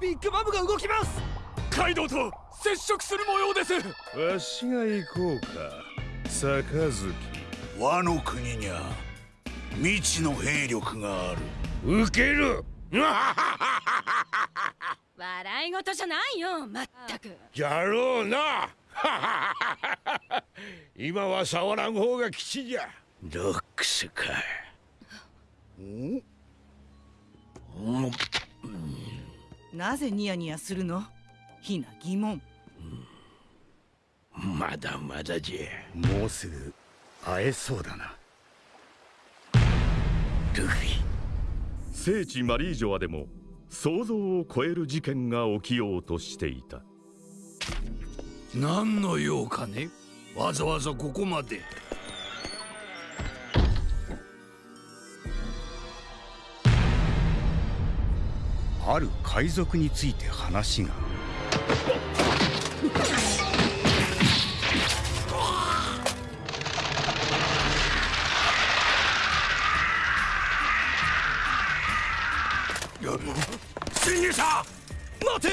ビッグマムが動きます。カイドウと接触する模様です。わしが行こうか。杯和の国にゃ未知の兵力がある。受ける。笑い事じゃないよまったく。やろうな。今は触らん方が吉じゃ。ロックスかん？なぜニヤニヤするの？ひな疑問。まだまだじゃ。もうすぐ会えそうだな。ルフィ。聖地マリージョアでも想像を超える事件が起きようとしていた。何の用かね？わざわざここまである海賊について話が。侵入者待て。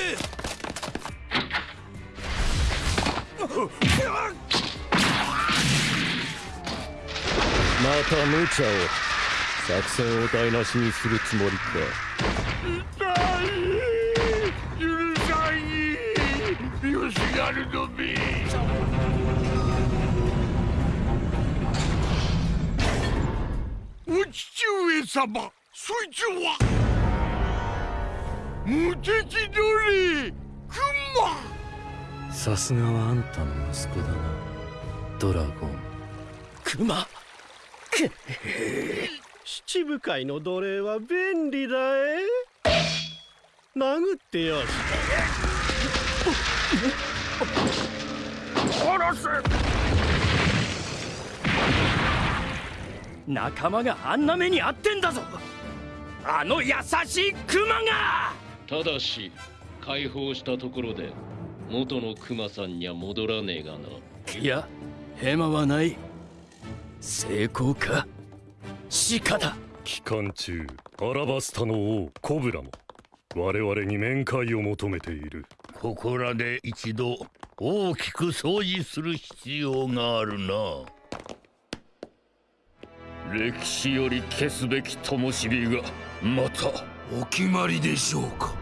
また無茶を。作戦を台無しにするつもりかよしがるのびお父上様そいつは。無敵奴隷クマさすがはあんたの息子だな。ドラゴン。クマ七部会の奴隷は便利だえ。殴ってよし殺す仲間があんな目に遭ってんだぞ。あの優しいクマが。ただし解放したところで元のクマさんには戻らねえがな。いやヘマはない。成功か。シカだ期間中アラバスタの王コブラも我々に面会を求めているここらで一度大きく掃除する必要があるな。歴史より消すべき灯火がまたお決まりでしょうか。